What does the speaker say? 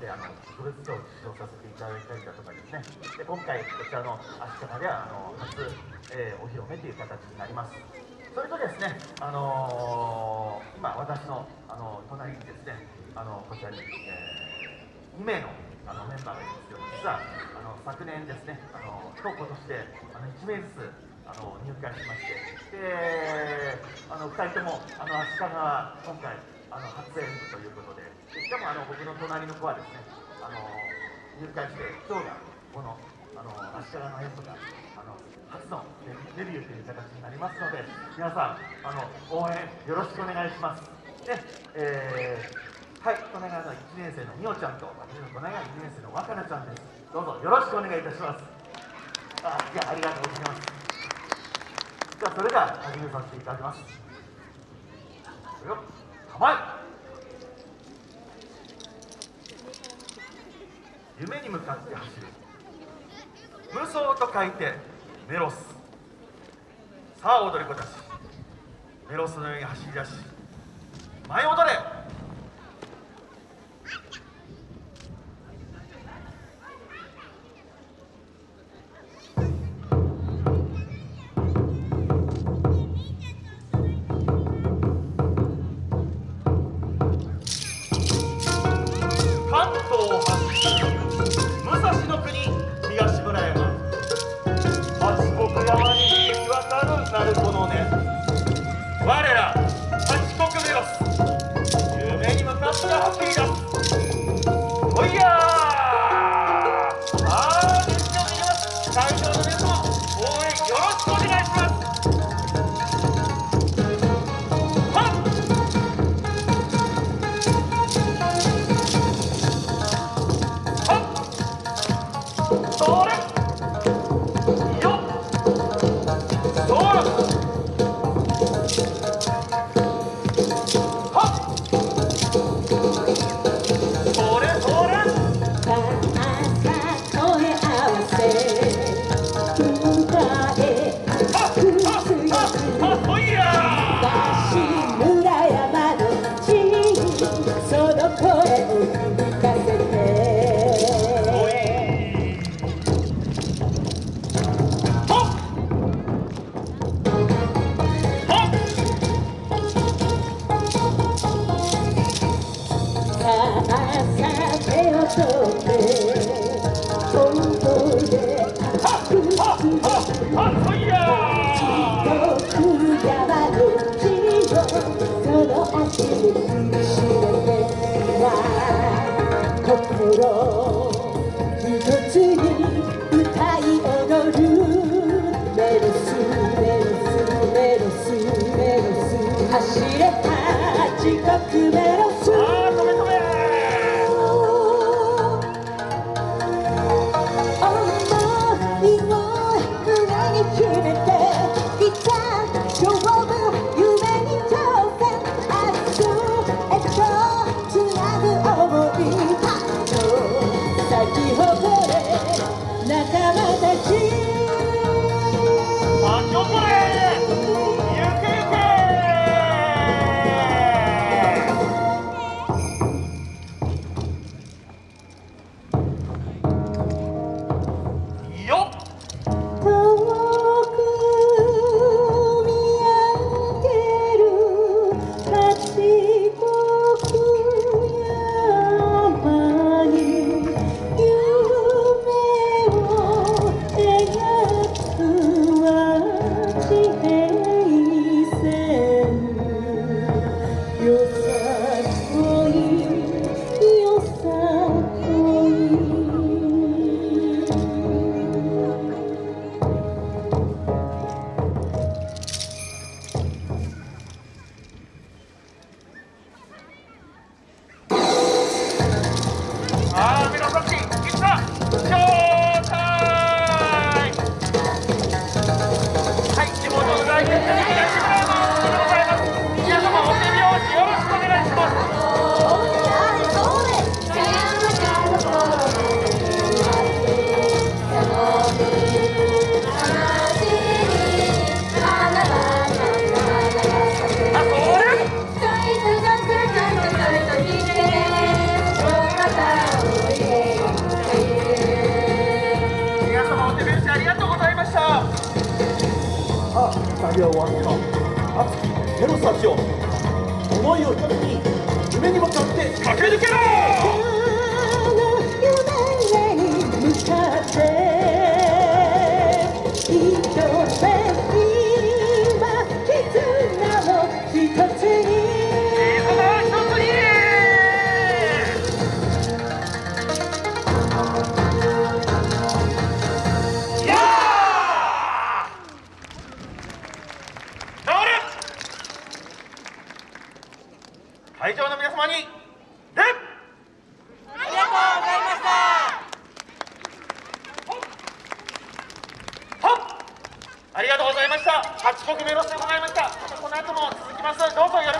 であの特別賞を受賞させていただいたりだとかですね。で今回こちらの足利ではあの初、えー、お披露目という形になります。それとですね、あのー、今私の、あの隣にですねあのこちらに、えー、2名のあのメンバーがいますけど実はあの昨年ですねあの今日今年であの1名ずつあの入会しまして。であの2人ともあの足利は今回あの初演舞ということで。しかもあの僕の隣の子はですねあの入会して今日がこのあの足利の演舞があの初のデビューという形になりますので皆さんあの応援よろしくお願いします。で、えー、はい隣の1年生のみおちゃんと私の隣が2年生の若菜ちゃんです。どうぞよろしくお願いいたします。あいやありがとうございます。じゃあそれでは始めさせていただきます。よ構え夢に向かって走る。無双と書いてメロス。さあ踊り子たち。メロスのように走り出し舞い踊れ。Ahora 心一つに歌い踊るメロスメロスメロスメロス走れた地獄メロス熱きテロスたちを思いを一つに夢に向かって駆け抜けろ会場の皆様に礼ありがとうございました。ありがとうございました。8国目ロスでございました。この後も続きます。どうぞよろしく